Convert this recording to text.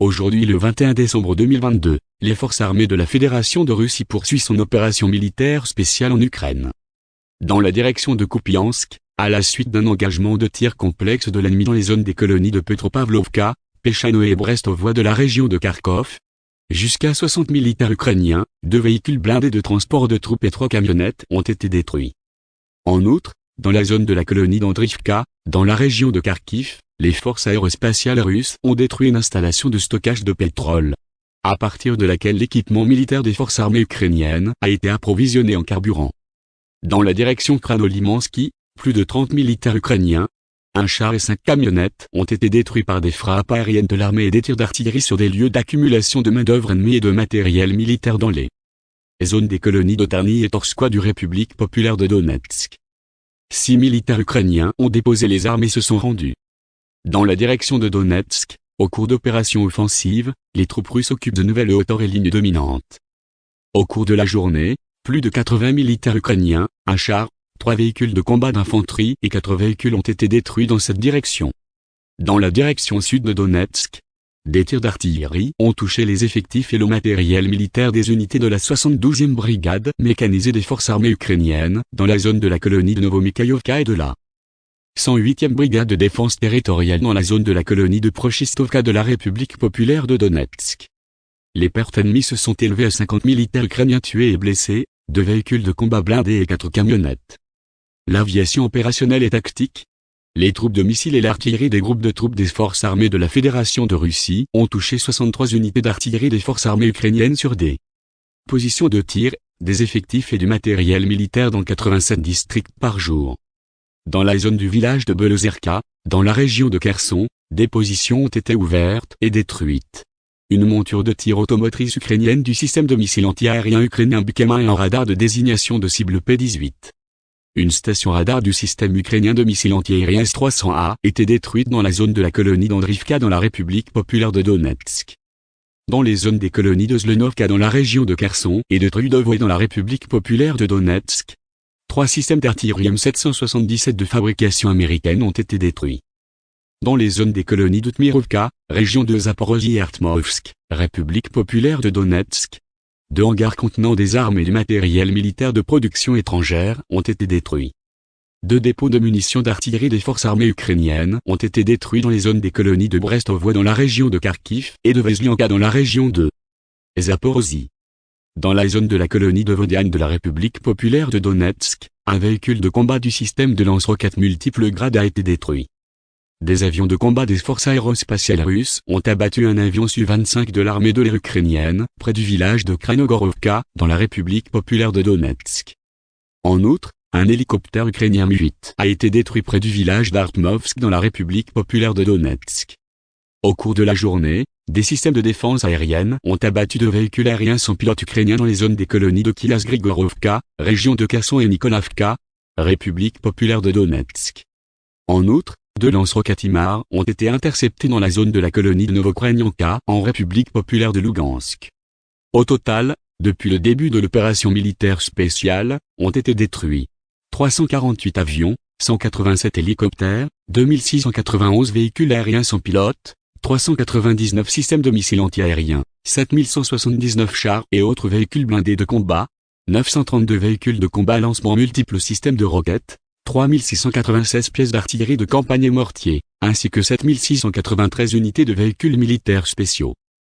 Aujourd'hui le 21 décembre 2022, les forces armées de la Fédération de Russie poursuivent son opération militaire spéciale en Ukraine. Dans la direction de Kupiansk, à la suite d'un engagement de tir complexe de l'ennemi dans les zones des colonies de Petropavlovka, Pechano et Brest aux voies de la région de Kharkov, jusqu'à 60 militaires ukrainiens, deux véhicules blindés de transport de troupes et trois camionnettes ont été détruits. En outre, dans la zone de la colonie d'Andrivka, dans la région de Kharkiv, les forces aérospatiales russes ont détruit une installation de stockage de pétrole, à partir de laquelle l'équipement militaire des forces armées ukrainiennes a été approvisionné en carburant. Dans la direction Kranolimansky, plus de 30 militaires ukrainiens, un char et cinq camionnettes ont été détruits par des frappes aériennes de l'armée et des tirs d'artillerie sur des lieux d'accumulation de main-d'œuvre ennemie et de matériel militaire dans les zones des colonies d'Otarny et Torskoye du République populaire de Donetsk. Six militaires ukrainiens ont déposé les armes et se sont rendus. Dans la direction de Donetsk, au cours d'opérations offensives, les troupes russes occupent de nouvelles hauteurs et lignes dominantes. Au cours de la journée, plus de 80 militaires ukrainiens, un char, trois véhicules de combat d'infanterie et quatre véhicules ont été détruits dans cette direction. Dans la direction sud de Donetsk, des tirs d'artillerie ont touché les effectifs et le matériel militaire des unités de la 72e brigade mécanisée des forces armées ukrainiennes, dans la zone de la colonie de Novomikhaïovka et de la 108e brigade de défense territoriale dans la zone de la colonie de Prochistovka de la République populaire de Donetsk. Les pertes ennemies se sont élevées à 50 militaires ukrainiens tués et blessés, deux véhicules de combat blindés et quatre camionnettes. L'aviation opérationnelle et tactique, les troupes de missiles et l'artillerie des groupes de troupes des forces armées de la Fédération de Russie ont touché 63 unités d'artillerie des forces armées ukrainiennes sur des positions de tir, des effectifs et du matériel militaire dans 87 districts par jour. Dans la zone du village de Belozerka, dans la région de Kherson, des positions ont été ouvertes et détruites. Une monture de tir automotrice ukrainienne du système de missiles anti-aérien ukrainien Bukema et un radar de désignation de cible P-18. Une station radar du système ukrainien de missiles anti-aériens S-300A était détruite dans la zone de la colonie d'Andrivka dans la République populaire de Donetsk. Dans les zones des colonies de Zlenovka dans la région de Kherson et de Trudovoy dans la République populaire de Donetsk, Trois systèmes d'artillerie M777 de fabrication américaine ont été détruits. Dans les zones des colonies d'Utmirovka, région de Zaporozhye et Artmovsk, République populaire de Donetsk, deux hangars contenant des armes et du matériel militaire de production étrangère ont été détruits. Deux dépôts de munitions d'artillerie des forces armées ukrainiennes ont été détruits dans les zones des colonies de Brestovoie dans la région de Kharkiv et de Veslianka dans la région de Zaporozhye. Dans la zone de la colonie de Vodiane de la République populaire de Donetsk, un véhicule de combat du système de lance-roquettes multiples grades a été détruit. Des avions de combat des forces aérospatiales russes ont abattu un avion Su-25 de l'armée de l'air ukrainienne, près du village de Kranogorovka, dans la République populaire de Donetsk. En outre, un hélicoptère ukrainien Mi-8 a été détruit près du village d'Artmovsk dans la République populaire de Donetsk. Au cours de la journée, des systèmes de défense aérienne ont abattu deux véhicules aériens sans pilote ukrainiens dans les zones des colonies de Kilas-Grigorovka, région de Kherson et Nikolavka, République populaire de Donetsk. En outre, deux lance-roquettes ont été interceptés dans la zone de la colonie de Novokrenyanka en République populaire de Lugansk. Au total, depuis le début de l'opération militaire spéciale, ont été détruits 348 avions, 187 hélicoptères, 2691 véhicules aériens sans pilote, 399 systèmes de missiles antiaériens, 7179 chars et autres véhicules blindés de combat, 932 véhicules de combat lancement multiples systèmes de roquettes, 3696 pièces d'artillerie de campagne et mortier, ainsi que 7693 unités de véhicules militaires spéciaux.